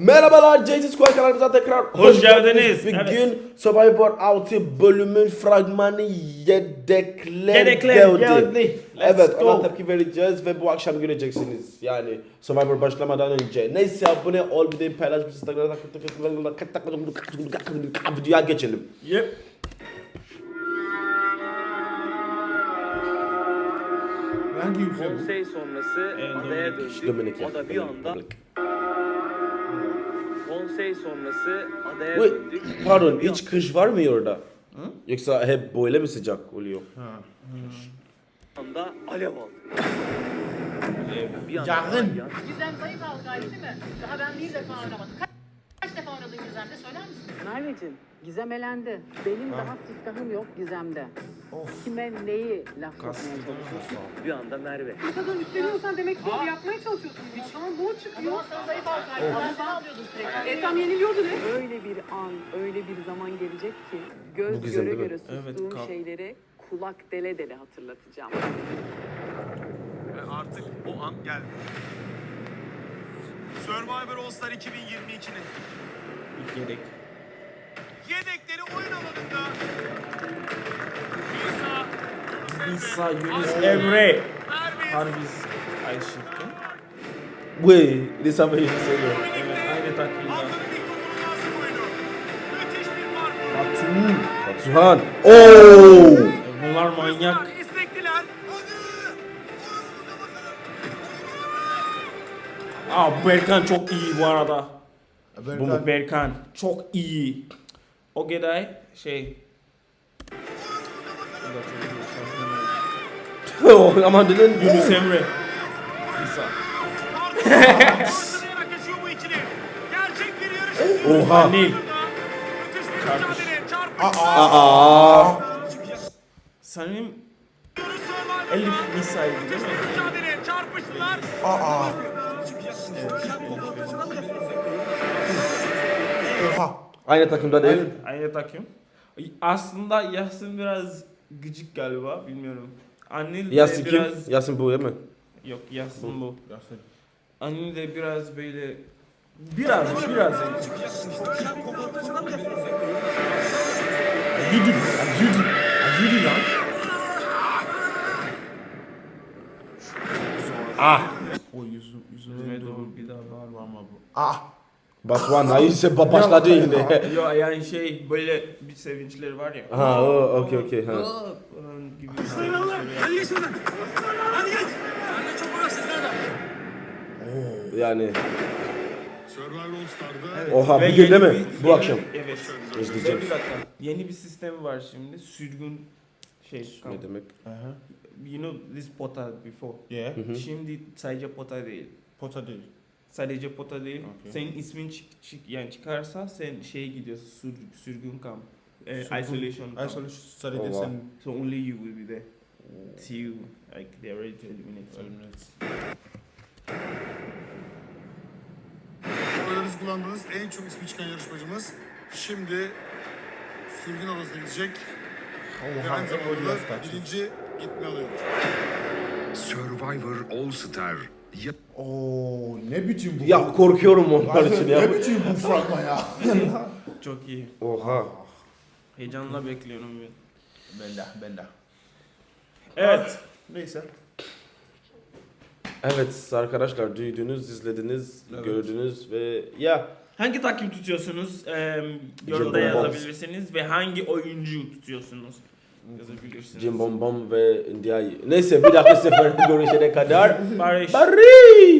Merhabalar Jay-Z Squad kanalımıza tekrar Hoş geldiniz. Bugün Evet. Survivor 6 bölümün fragmanı yedekler, Yedekler geldi. evet go. ona tepki vereceğiz ve bu akşam göreceksiniz. Yani Survivor başlamadan önce. Neyse abone ol bir de paylaş bir Instagram'da videoya geçelim. Yep. Hangi ülke bu? Konsey sonrası adaya döndük. O da bir anda Konsey sonrası adaya Wait, döndük. Pardon hiç kış var mı orada? Yoksa hep böyle mi sıcak oluyor? anda alev aldı. Bir anda Yakın. yan- Gizem zayıf galiba değil mi? Daha ben bir defa aramadım. Kaç, defa aradın Gizem'de söyler misin? Merveciğim, Gizem elendi. Benim daha siftahım yok Gizem'de. Kime neyi laf sokmaya çalışıyorsun? bir anda Merve. Bu kadar üstleniyorsan demek ki doğru yapmaya çalışıyorsun. Şu an bu O çıkıyor. zaman sana zayıf galiba. Ben seni alıyordum sürekli. E tam yeniliyordu ne? Öyle bir an, öyle bir zaman gelecek ki göz Gizem göre değil mi? göre Evet, sustuğum kalk. şeyleri kulak dele dele hatırlatacağım. Ve artık o an geldi. Survivor All Star 2022'nin İlk yedek. yedekleri oyun alanında İsa, Yunus, Emre. Harbiz this happen you say that. Evet, aynı fark. Batu. Batuhan. Oo! Bunlar manyak. Aa Berkan çok iyi bu arada. Bu mu? Berkan çok iyi. O Geday şey. Aman dedin. Yunus Emre. Bu. Oha. Çarpışma. Aa. Sanırım Elif Nisa'ydı değil mi? mücadele. Oha. Aynı takımda değil. Aynı takım. Aslında Yasin biraz gıcık galiba bilmiyorum. Anil de Yasin kim? biraz... Yasin bu değil mi? Yok Yasin bu. Yasin. Anil de biraz böyle... Biraz, biraz. Yürü. Yürü. Yürü lan. Ah. O yüzü, yüzüne Yüzüme doğru doğru bir daha bağırma. ama bu. Ah. Batuhan hayırse ba- başladı yine. Yok yani şey böyle bir sevinçleri var ya. Ha, o, okey, okey, ha. Aa, falan gibi sevinçleri. Yani Survivor All Star'da Evet. Oha, Ve bugün değil mi? bir- Bu yeni- akşam. Evet. İzleyeceğim. Bir dakika. Yeni bir sistem var şimdi. Sürgün şey. ne demek? Aha. You know this pota before. Yeah. Şimdi sadece pota değil. Pota değil. Sadece pota değil. Okey. Senin ismin çık, çık yani çıkarsa sen şeye gidiyorsun sür, sürgün kamp. Sürgün- isolation camp. Isolation sadece Oh, wow. sen So only you will be there. Till like they are ready to eliminate. you. Oylarınızı kullandığınız en çok ismi çıkan yarışmacımız şimdi sürgün odasına gidecek ve aynı zamanda birinci gitme alıyor. Survivor All Star ya- Oo ne biçim bu? Ya korkuyorum onlar için Ne ya. biçim bu fragman ya? Çok iyi. Oha. Heyecanla bekliyorum ben. Bella, bella. Evet. Neyse. Evet arkadaşlar duydunuz, izlediniz, Evet. gördünüz ve ya Hangi takım tutuyorsunuz? Eee yorumda yazabilirsiniz ve hangi oyuncu tutuyorsunuz? Jim Bom Bom ve Ndiaye. Neyse bir dahaki sefer görüşene kadar Barış. Barış.